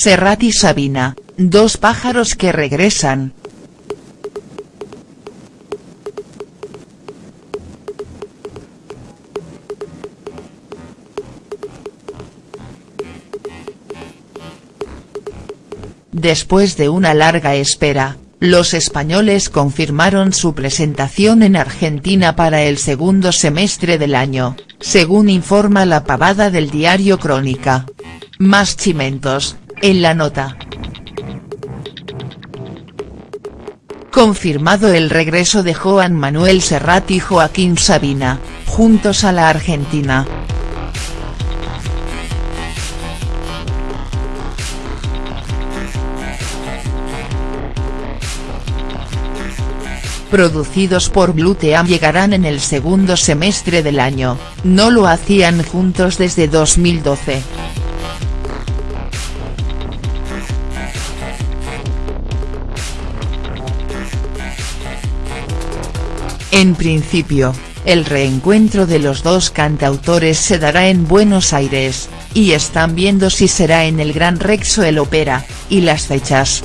Serrat y Sabina, dos pájaros que regresan. Después de una larga espera, los españoles confirmaron su presentación en Argentina para el segundo semestre del año, según informa la pavada del diario Crónica. Más chimentos, en la nota. Confirmado el regreso de Juan Manuel Serrat y Joaquín Sabina, juntos a la Argentina. producidos por Bluteam llegarán en el segundo semestre del año, no lo hacían juntos desde 2012. En principio, el reencuentro de los dos cantautores se dará en Buenos Aires, y están viendo si será en el Gran Rex o el Ópera, y las fechas.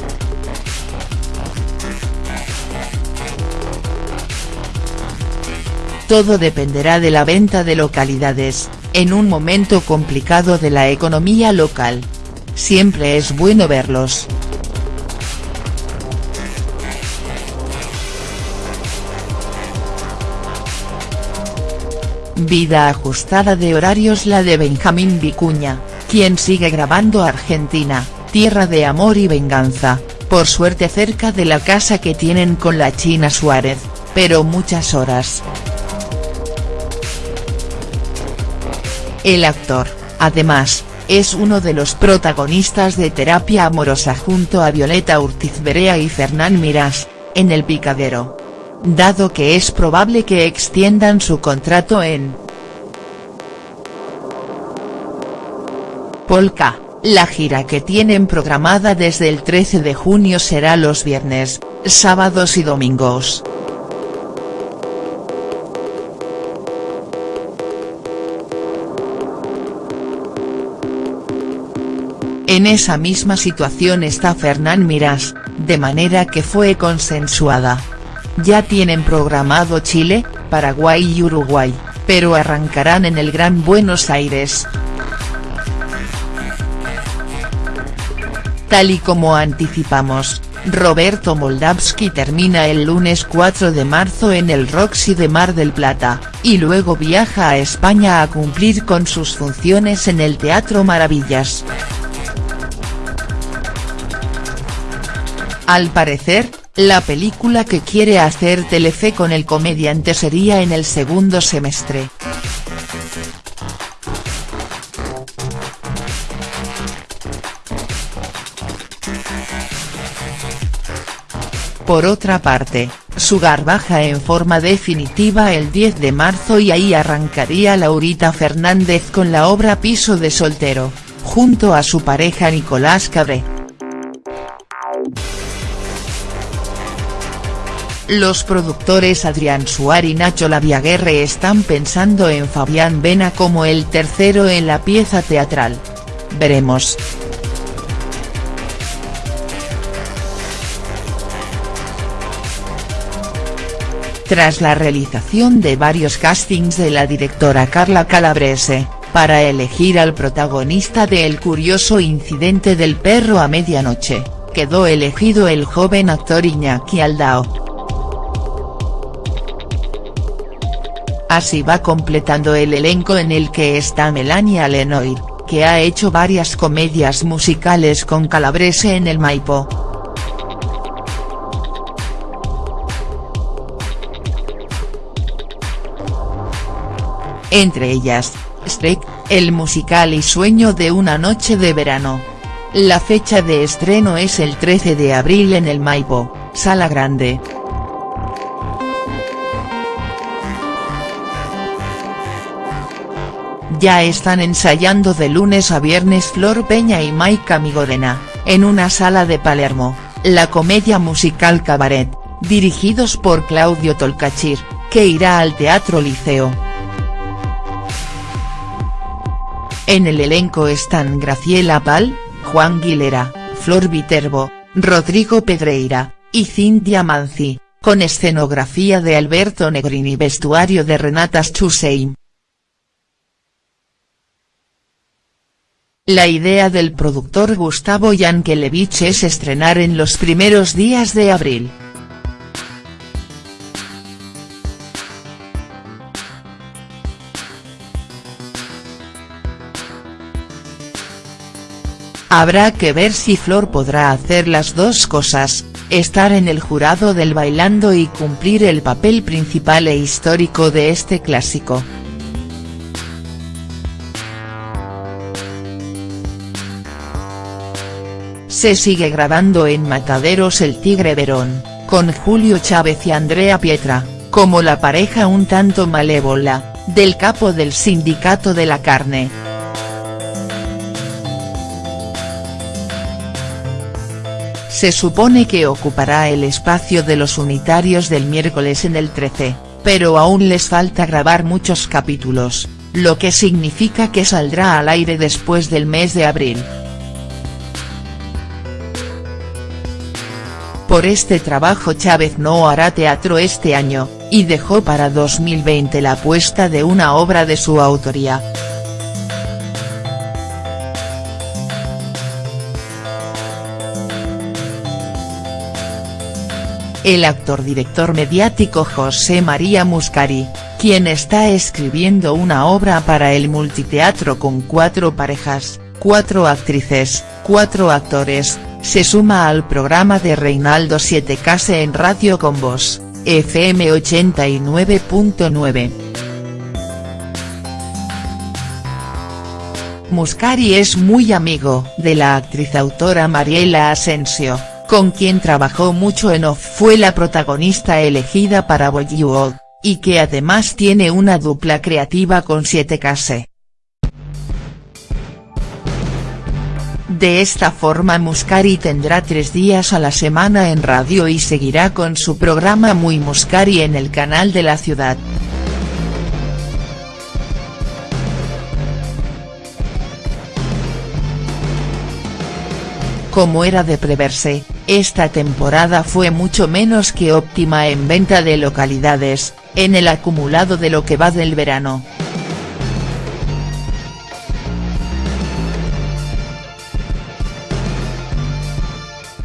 Todo dependerá de la venta de localidades, en un momento complicado de la economía local. Siempre es bueno verlos. Vida ajustada de horarios la de Benjamín Vicuña, quien sigue grabando Argentina, tierra de amor y venganza, por suerte cerca de la casa que tienen con la China Suárez, pero muchas horas. El actor, además, es uno de los protagonistas de Terapia Amorosa junto a Violeta Urtiz Berea y Fernán Mirás, en El Picadero. Dado que es probable que extiendan su contrato en Polka, la gira que tienen programada desde el 13 de junio será los viernes, sábados y domingos. En esa misma situación está Fernán Mirás, de manera que fue consensuada. Ya tienen programado Chile, Paraguay y Uruguay, pero arrancarán en el Gran Buenos Aires. Tal y como anticipamos, Roberto Moldavsky termina el lunes 4 de marzo en el Roxy de Mar del Plata, y luego viaja a España a cumplir con sus funciones en el Teatro Maravillas. Al parecer, la película que quiere hacer Telefe con el comediante sería en el segundo semestre. Por otra parte, Sugar baja en forma definitiva el 10 de marzo y ahí arrancaría Laurita Fernández con la obra Piso de soltero, junto a su pareja Nicolás Cabré. Los productores Adrián Suárez y Nacho Laviaguerre están pensando en Fabián Vena como el tercero en la pieza teatral. Veremos. Tras la realización de varios castings de la directora Carla Calabrese, para elegir al protagonista de El curioso incidente del perro a medianoche, quedó elegido el joven actor Iñaki Aldao. Así va completando el elenco en el que está Melania Lenoir, que ha hecho varias comedias musicales con Calabrese en el Maipo. Entre ellas, Streck, el musical y Sueño de una noche de verano. La fecha de estreno es el 13 de abril en el Maipo, Sala Grande. Ya están ensayando de lunes a viernes Flor Peña y Maika Migorena, en una sala de Palermo, la comedia musical Cabaret, dirigidos por Claudio Tolcachir, que irá al Teatro Liceo. En el elenco están Graciela Pal, Juan Guilera, Flor Viterbo, Rodrigo Pedreira, y Cintia Manzi, con escenografía de Alberto Negrini y vestuario de Renata Schusein. La idea del productor Gustavo Yankelevich es estrenar en los primeros días de abril. Habrá que ver si Flor podrá hacer las dos cosas, estar en el jurado del Bailando y cumplir el papel principal e histórico de este clásico. Se sigue grabando en Mataderos El Tigre Verón, con Julio Chávez y Andrea Pietra, como la pareja un tanto malévola, del capo del sindicato de la carne. Se supone que ocupará el espacio de los unitarios del miércoles en el 13, pero aún les falta grabar muchos capítulos, lo que significa que saldrá al aire después del mes de abril. Por este trabajo Chávez no hará teatro este año, y dejó para 2020 la apuesta de una obra de su autoría. el actor-director mediático José María Muscari, quien está escribiendo una obra para el multiteatro con cuatro parejas, cuatro actrices, cuatro actores, se suma al programa de Reinaldo 7 Case en Radio con Voz, FM 89.9. Muscari es muy amigo de la actriz autora Mariela Asensio con quien trabajó mucho en Off fue la protagonista elegida para Bollywood, y que además tiene una dupla creativa con 7K. De esta forma Muscari tendrá tres días a la semana en radio y seguirá con su programa Muy Muscari en el canal de la ciudad. Como era de preverse, esta temporada fue mucho menos que óptima en venta de localidades, en el acumulado de lo que va del verano.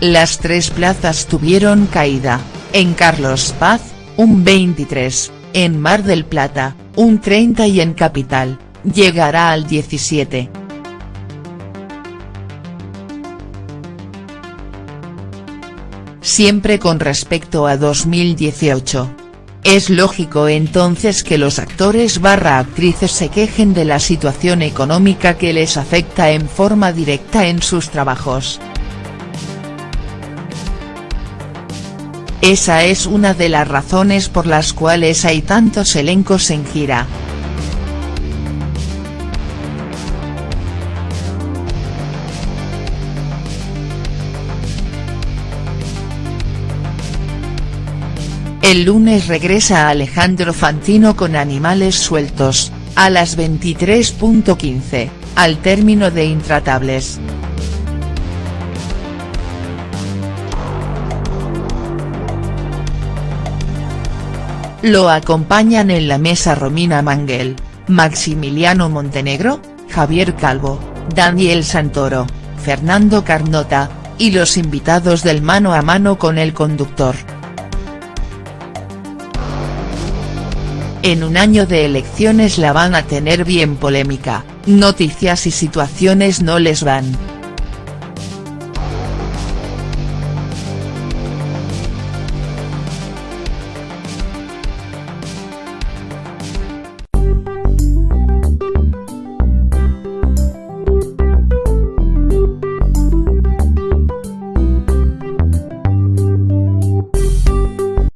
Las tres plazas tuvieron caída, en Carlos Paz, un 23, en Mar del Plata, un 30 y en Capital, llegará al 17. siempre con respecto a 2018. Es lógico entonces que los actores barra actrices se quejen de la situación económica que les afecta en forma directa en sus trabajos. Esa es una de las razones por las cuales hay tantos elencos en gira. El lunes regresa Alejandro Fantino con Animales Sueltos, a las 23.15, al término de Intratables. Lo acompañan en la mesa Romina Manguel, Maximiliano Montenegro, Javier Calvo, Daniel Santoro, Fernando Carnota, y los invitados del mano a mano con el conductor. En un año de elecciones la van a tener bien polémica, noticias y situaciones no les van.